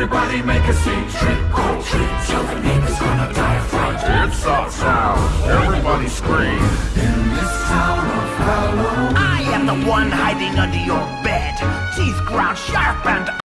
Everybody make a scene, trick or treat. Tell the neighbors gonna die of fright. It's awesome. Everybody scream. In this town of Halloween. I am the one hiding under your bed. Teeth ground sharp and